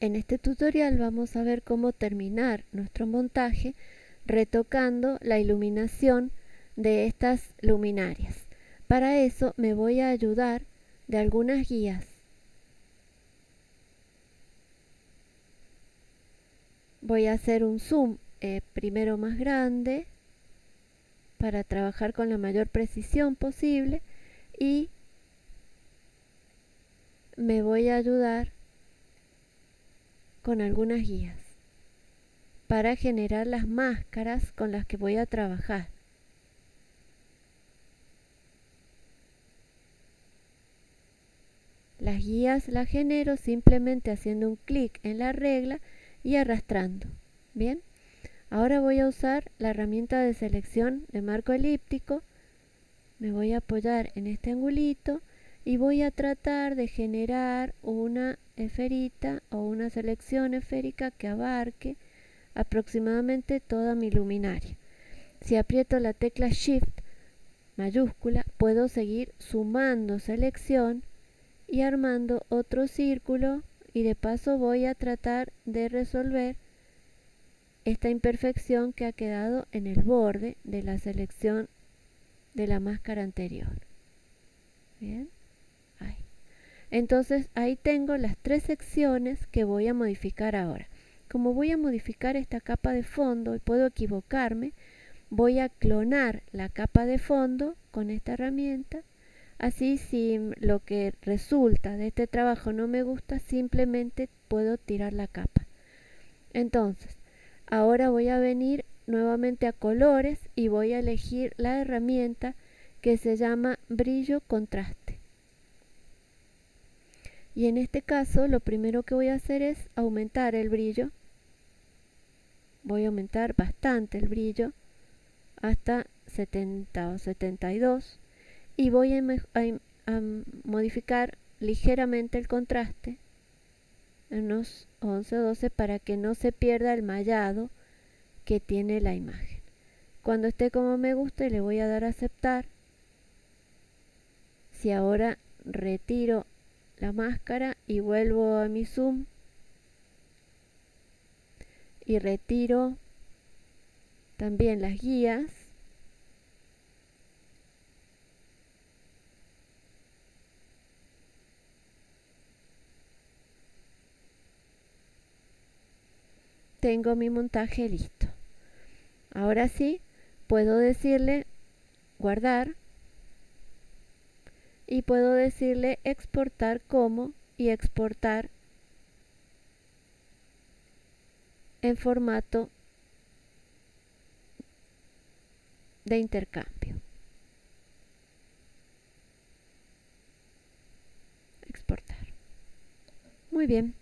En este tutorial vamos a ver cómo terminar nuestro montaje retocando la iluminación de estas luminarias. Para eso me voy a ayudar de algunas guías. Voy a hacer un zoom eh, primero más grande para trabajar con la mayor precisión posible y me voy a ayudar con algunas guías para generar las máscaras con las que voy a trabajar. Las guías las genero simplemente haciendo un clic en la regla y arrastrando. Bien, ahora voy a usar la herramienta de selección de marco elíptico. Me voy a apoyar en este angulito y voy a tratar de generar una esferita o una selección esférica que abarque aproximadamente toda mi luminaria. Si aprieto la tecla Shift mayúscula, puedo seguir sumando selección y armando otro círculo y de paso voy a tratar de resolver esta imperfección que ha quedado en el borde de la selección de la máscara anterior. Bien. Entonces ahí tengo las tres secciones que voy a modificar ahora. Como voy a modificar esta capa de fondo y puedo equivocarme, voy a clonar la capa de fondo con esta herramienta. Así si lo que resulta de este trabajo no me gusta, simplemente puedo tirar la capa. Entonces, ahora voy a venir nuevamente a colores y voy a elegir la herramienta que se llama brillo contraste y en este caso lo primero que voy a hacer es aumentar el brillo. Voy a aumentar bastante el brillo hasta 70 o 72 y voy a, modificar ligeramente el contraste unos 11 o 12 para que no se pierda el mallado que tiene la imagen. Cuando esté como me guste le voy a dar a aceptar. Si ahora retiro la máscara y vuelvo a mi zoom. Y retiro también las guías. Tengo mi montaje listo. Ahora sí puedo decirle guardar y puedo decirle exportar como y exportar en formato de intercambio. Exportar. Muy bien.